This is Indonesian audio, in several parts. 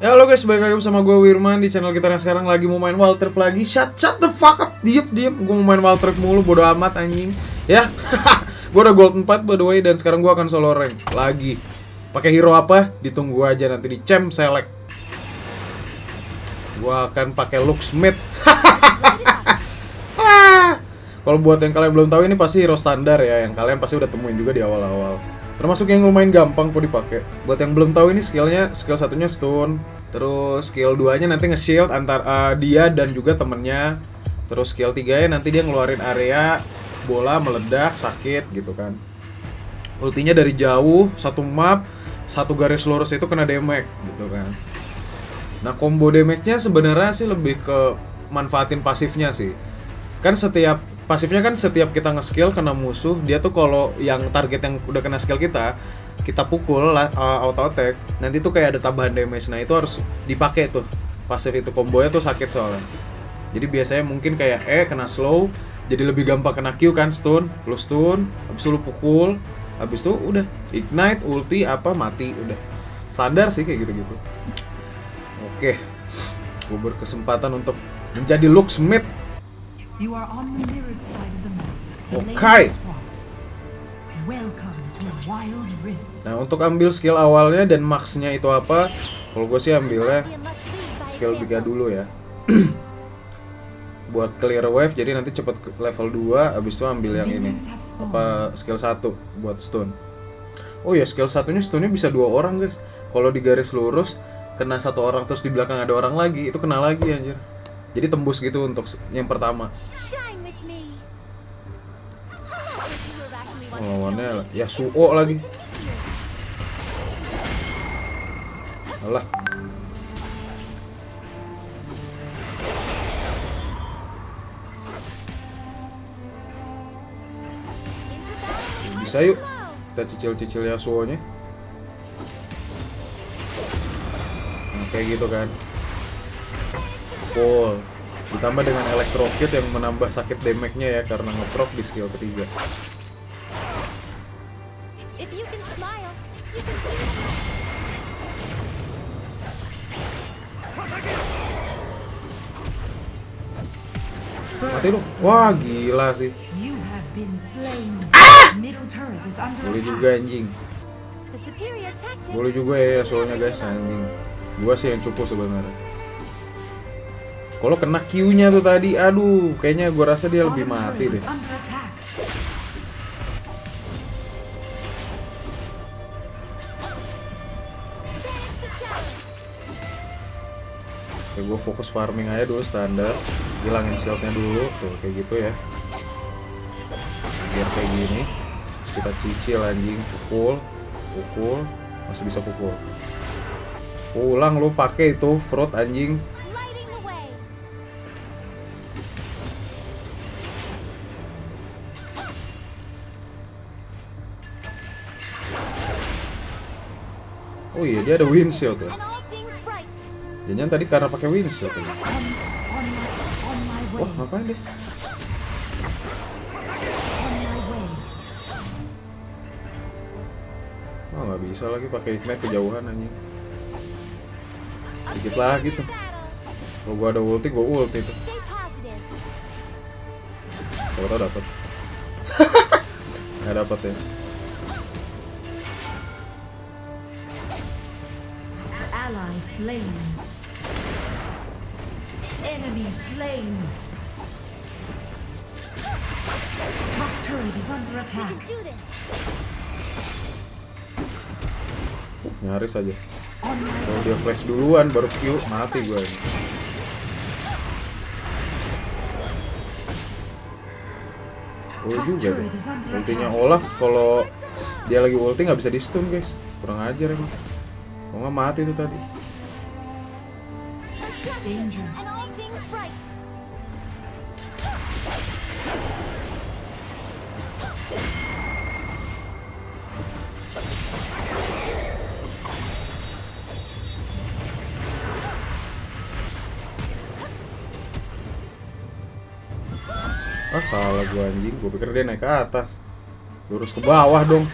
Halo guys, balik lagi bersama gue Wirman di channel kita yang sekarang lagi mau main Rift lagi. Shut, shut the fuck up, diem, diem Gue mau main Rift mulu, bodo amat anjing. Ya, gue udah gold 4 by the way Dan sekarang gue akan solo rank lagi. Pakai hero apa? Ditunggu aja nanti di champ select. Gue akan pakai Luxmith Kalau buat yang kalian belum tahu ini pasti hero standar ya. Yang kalian pasti udah temuin juga di awal-awal Termasuk yang lumayan gampang kok dipakai. Buat yang belum tahu ini skillnya, skill satunya stun, terus skill 2 nya nanti nge-shield antar uh, dia dan juga temennya. Terus skill 3 nya nanti dia ngeluarin area bola meledak sakit gitu kan. Ultinya dari jauh, satu map, satu garis lurus itu kena damage gitu kan. Nah, combo damage-nya sebenarnya sih lebih ke manfaatin pasifnya sih. Kan setiap pasifnya kan setiap kita nge-skill kena musuh dia tuh kalau yang target yang udah kena skill kita kita pukul uh, auto attack nanti tuh kayak ada tambahan damage. Nah itu harus dipakai tuh. Pasif itu kombonya tuh sakit soalnya. Jadi biasanya mungkin kayak E kena slow jadi lebih gampang kena Q kan stun lu stun habis itu pukul habis itu udah ignite ulti apa mati udah. Standar sih kayak gitu-gitu. Oke gue berkesempatan untuk menjadi Luxmith You are on the mirrored side of the map. The Okay. Laser Swamp. Welcome to Wild Rift. Nah untuk ambil skill awalnya dan maxnya itu apa? Kalau gue sih ambilnya skill 3 dulu ya. Buat clear wave jadi nanti cepet ke level 2 Abis itu ambil yang ini. Apa skill 1 buat stun Oh ya skill satunya stunnya bisa dua orang guys Kalau di garis lurus Kena satu orang terus di belakang ada orang lagi Itu kena lagi anjir Jadi tembus gitu untuk yang pertama. Me. oh, Lawannya Yasuo lagi. Alah. Bisa yuk. Kita cicil-cicil Yasuo-nya Nah kayak gitu kan Full Ditambah dengan Electro Kit yang menambah sakit damage-nya ya Karena ngeproc di skill ketiga. Mati lu Wah gila sih. Under Boleh juga anjing. Boleh juga ya soalnya guys anjing. Gua sih yang cukup sebenarnya. Kalau kena Q-nya tuh tadi, aduh, kayaknya gua rasa dia lebih mati deh. Oke, gua fokus farming aja dulu standar. Hilangin shieldnya dulu, tuh kayak gitu ya. Biar kayak gini. Terus kita cicil anjing, pukul, pukul, masih bisa pukul. Pulang lu pakai itu fruit anjing. Oh iya, dia ada wind shield tuh. Jangan tadi karena pakai wind shield tuh. Wah, ngapain deh? Oh nggak bisa lagi pakai ignite kejauhan anjing. Dikit lagi tuh. Kalau gua ada ulti, gua ulti tuh. Kalau tau dapat. Nggak dapat ya. Ally slain. Enemy slain. Top turret is under We attack. can do this. Nyaris aja. Kalau dia flash duluan baru Q mati ini. Oh juga deh. Ultinya Olaf kalau dia lagi ulti nggak bisa di stun guys. Kurang ajar emang. Kalau nggak mati tuh tadi. danger. Ah salah gua anjing. Gua pikir dia naik ke atas. Lurus ke bawah dong.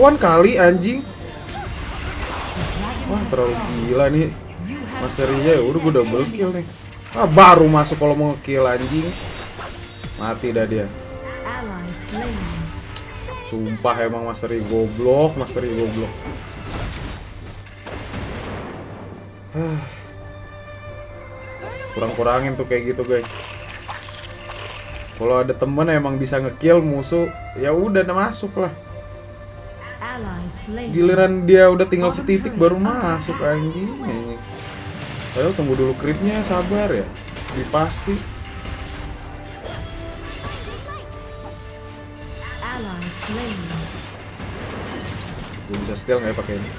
Lawan kali anjing. Wah, terlalu gila nih. Masterinya ya udah gue double kill nih. Ah, baru masuk kalau mau kill anjing. Mati dah dia. Sumpah emang Masteri goblok, Masteri goblok. Kurang-kurangin tuh kayak gitu guys. Kalau ada temen emang bisa ngekill musuh, ya udah masuk lah. Giliran dia udah tinggal setitik baru masuk anjing. Ayo tunggu dulu critnya, sabar ya. Di pasti. Ally slain. Gue bisa steal nggak ya pakai ini?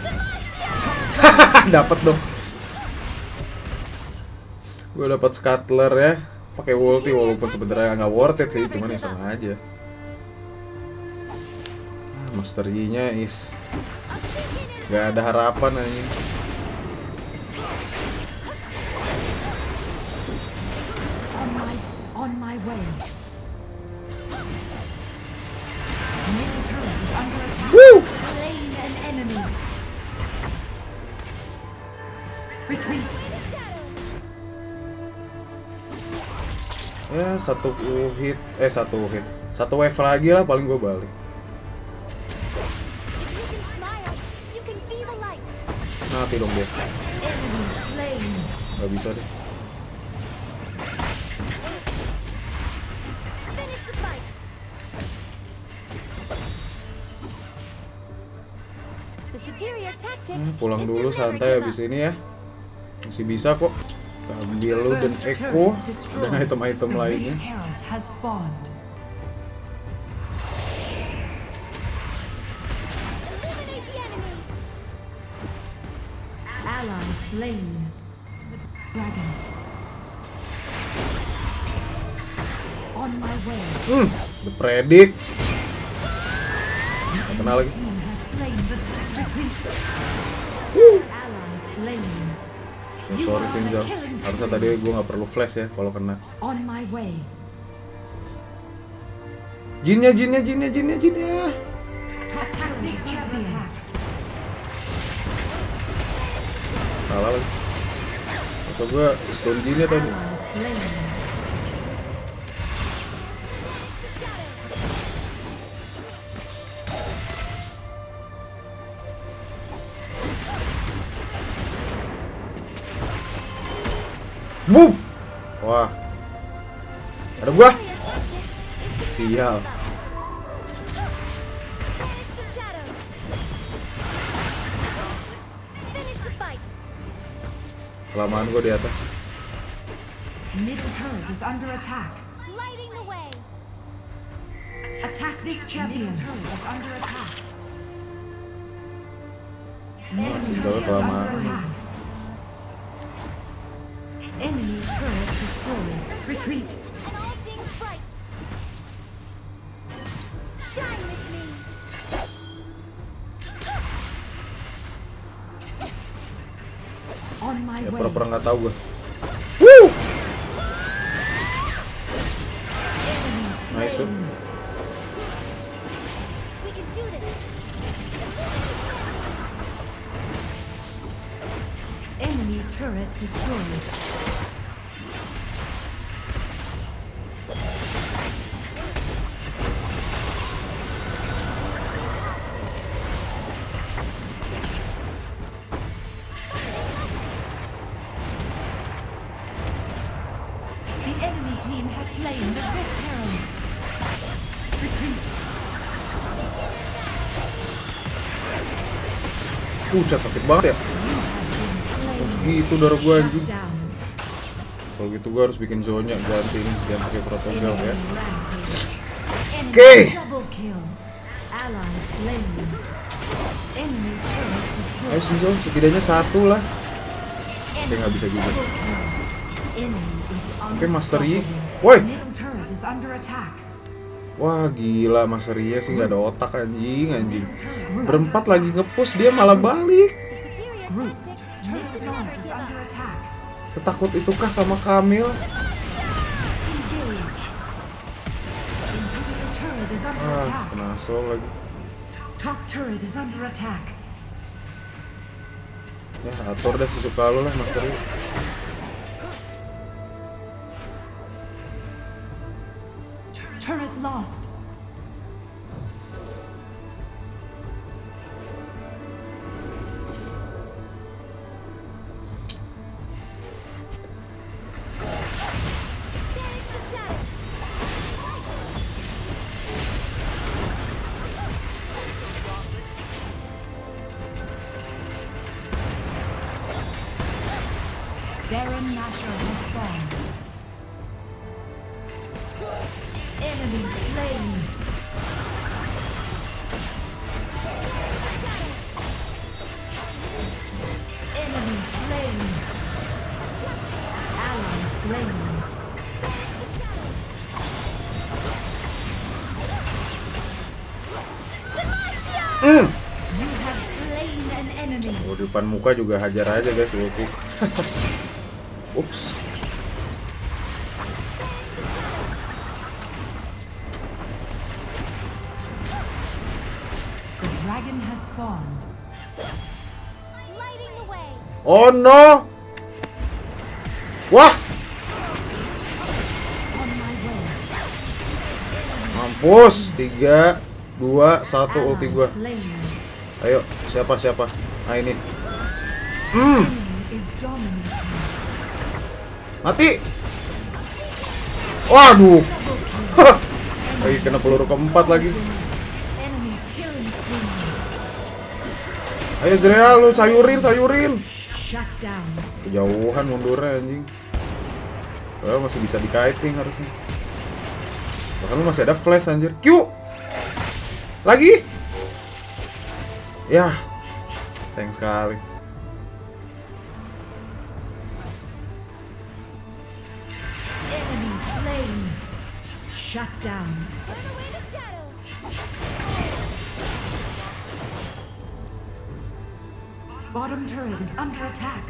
dapat dong. Gue dapat scuttler ya. Pakai ulti walaupun sebenarnya nggak worth it sih, cuman iseng aja. Master Yi-nya is nggak ada harapan anjing. On my on my way. Middle turret is under attack. Woo! Slain an enemy. Retreat. Ya satu hit, eh satu hit, satu wave lagi lah paling gue balik. Mati dong dia, nggak bisa deh. Hmm, pulang dulu santai habis ini ya. Masih bisa kok. Ambil lu dan Eko dan item-item lainnya. Slain. Dragon. On my way. Hmm, the predict. Nggak Kena lagi. Oh, sorry Sinjal. Harusnya tadi gue nggak perlu flash ya kalau kena. On my way. Jinnya, jinnya, jinnya, jinnya, jinnya. Salah lagi. Masa gue stone jinnya tadi. Boom! Wah. Ada gua. Sial. Kelamaan gua di atas. Middle turret is under attack. Lighting the way. Attack this champion. Middle turret is under attack. Enemy turret destroyed. Retreat. Ya pura-pura nggak tahu gua. Buset sakit banget ya. Gitu darah gua anjing. Kalau gitu gua harus bikin zona ganti ini jangan pakai protokol ya. Oke. Destroyed. Ayo Sinjal, setidaknya satu lah. Oke nggak bisa juga. Oke Master Yi. Woi. Wah gila Mas Ria sih nggak ada otak anjing anjing. Berempat lagi ngepush dia malah balik. Setakut itukah sama Kamil? Ah, attack. kena asol lagi. Top turret is under attack. Ya atur dah sesuka lu lah Master Yi. Lost. Banish the shadows. Baron Nashor Hmm. An enemy. Oh, di depan muka juga hajar aja guys ulti. Ups. The dragon has spawned. Lighting the way. Oh no. Wah, On my way. Mampus. Tiga, dua, satu ulti Ally gua. Ayo, siapa siapa? Ah ini. Hmm, mati. Waduh. Lagi kena peluru keempat lagi. Ayo Zreal, lu sayurin, sayurin. Kejauhan mundurnya anjing. Padahal masih bisa di-kiting harusnya. Bahkan lu masih ada flash anjir. Q. Lagi. Ya. Sayang sekali. Shut down. Bottom turret is under attack.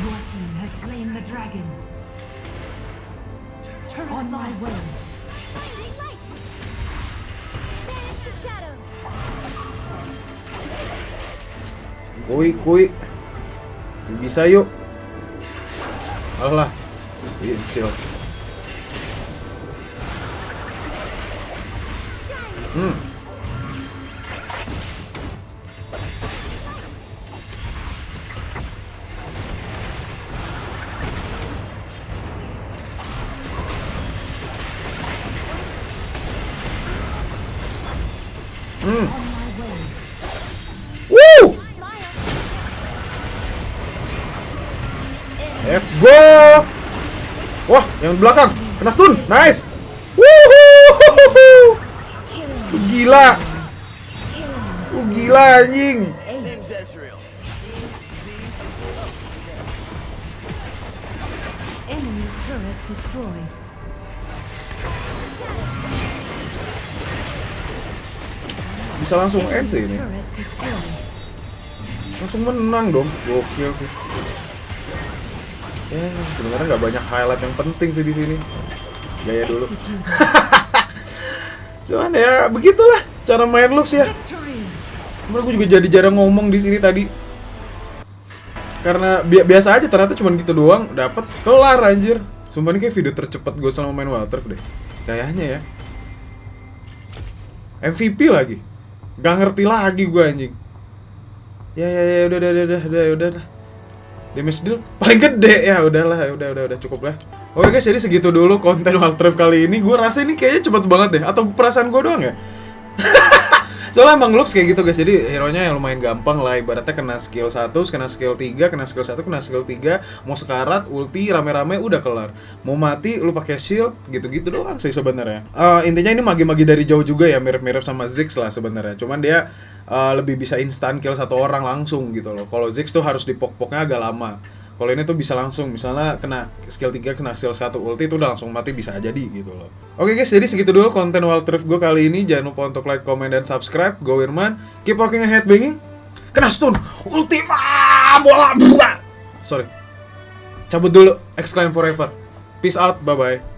Your team has slain the dragon. Turret on my way. Blinding light. Banish the shadows. Kui, kui. Bisa yuk. Alah. Iya, shield. Hmm. Go! Wah, yang belakang kena stun, nice. Wuhu! Gila, gila anjing. Bisa langsung end sih ini. Langsung menang dong. Gokil sih. Ya, sebenarnya nggak banyak highlight yang penting sih di sini. Gaya dulu. Cuman ya begitulah cara main Lux ya. Cuman gue juga jadi jarang ngomong di sini tadi. Karena bi- biasa aja ternyata cuman gitu doang dapat kelar anjir. Sumpah ini kayak video tercepat gue selama main Walter deh. Kayaknya ya. MVP lagi. Gak ngerti lagi gue anjing. Ya ya ya udah udah udah udah udah udah. Damage deal paling gede ya udahlah udah udah udah cukup lah. Oke guys jadi segitu dulu konten Walter kali ini. Gue rasa ini kayaknya cepet banget deh. Atau perasaan gue doang ya? Soalnya emang looks kayak gitu guys. Jadi hero-nya yang lumayan gampang lah. Ibaratnya kena skill 1, kena skill 3, kena skill 1, kena skill 3 Mau sekarat, ulti, rame-rame udah kelar. Mau mati, lu pakai shield, gitu-gitu doang sih sebenarnya. Eh, Intinya ini magi-magi dari jauh juga ya Mirip-mirip sama Ziggs lah sebenarnya. Cuman dia eh, lebih bisa instan kill satu orang langsung gitu loh. Kalau Ziggs tuh harus dipok-poknya agak lama kalau ini tuh bisa langsung misalnya kena skill 3 kena skill 1 ulti itu udah langsung mati bisa jadi gitu loh. Oke guys, jadi segitu dulu konten Wild Rift gue kali ini. Jangan lupa untuk like, comment dan subscribe. Go Irman. Keep working ahead banging. Kena stun. Ulti. Bola. Sorry. Cabut dulu. Exclaim forever. Peace out. Bye bye.